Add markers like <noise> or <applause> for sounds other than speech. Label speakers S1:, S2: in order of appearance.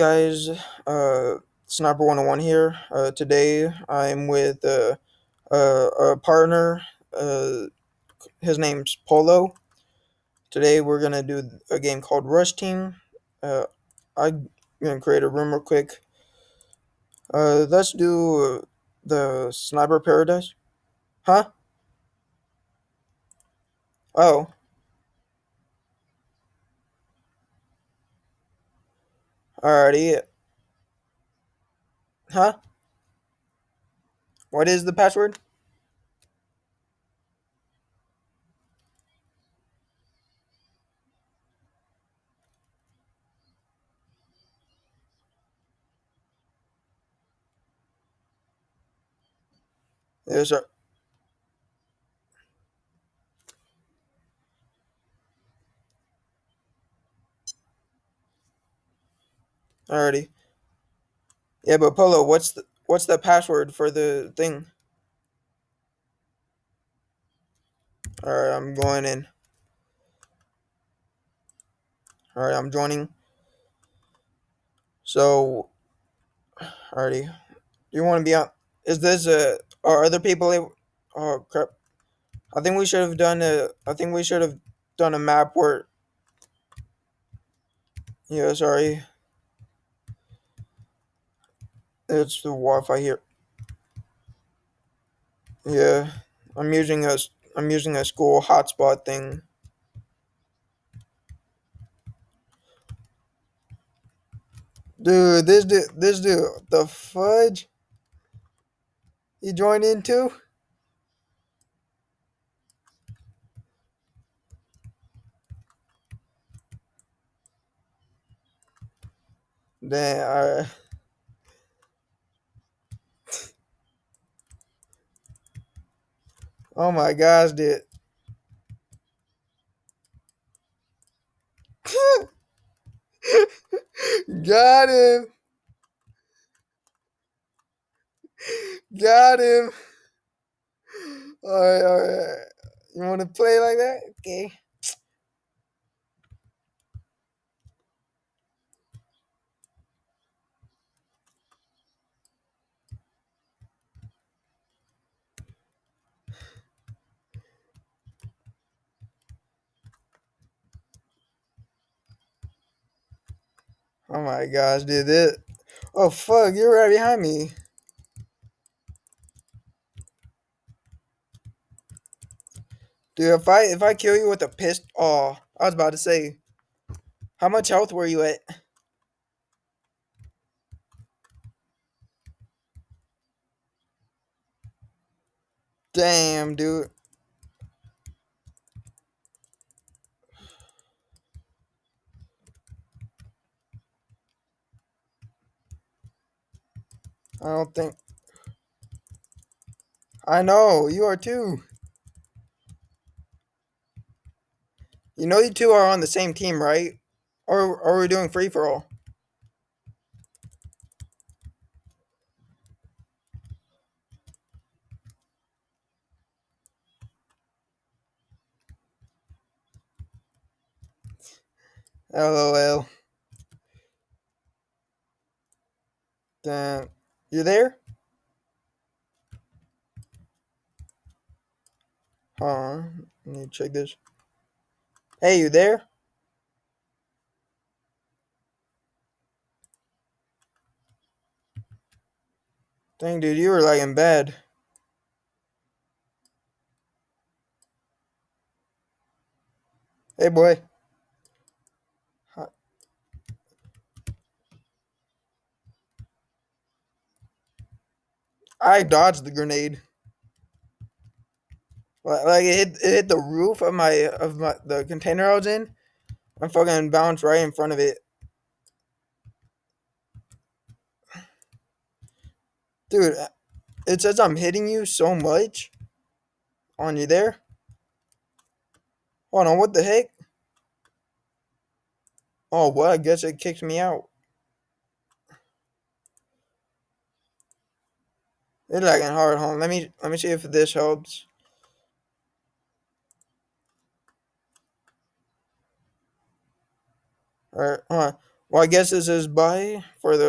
S1: guys, uh, Sniper 101 here. Uh, today I'm with uh, uh, a partner. Uh, his name's Polo. Today we're gonna do a game called Rush Team. Uh, I'm gonna create a room real quick. Let's do the Sniper Paradise. Huh? Oh. Alrighty. Huh? What is the password? Yes, sir. Alrighty. Yeah, but Polo, what's the what's the password for the thing? Alright, I'm going in. Alright, I'm joining. So, alrighty. You want to be on? Is this uh? Are other people able? Oh crap! I think we should have done a. I think we should have done a map where. Yeah, sorry. It's the Wi-Fi here. Yeah, I'm using a. I'm using a school hotspot thing. Dude, this dude, this dude, the fudge. You joined in too? Damn. Oh my gosh, dude. <laughs> Got him. Got him. Alright, alright. You want to play like that? Okay. Oh my gosh, dude. This. Oh fuck, you're right behind me. Dude, if I if I kill you with a pistol, oh, I was about to say, how much health were you at? Damn, dude. I don't think. I know you are too. You know you two are on the same team, right? Or, are we doing free for all? LOL. Damn. You there? Huh? Let me check this. Hey, you there? Dang, dude, you were like in bed. Hey, boy. I dodged the grenade. Like it hit, it hit the roof of my of my the container I was in. I fucking bounced right in front of it. Dude, uh, it says I'm hitting you so much. On you there? Hold on, what the heck? Oh, well, I guess it kicked me out. It's lagging hard. On, let me let me see if this helps. Alright, hold on. Well, I guess this is bye for the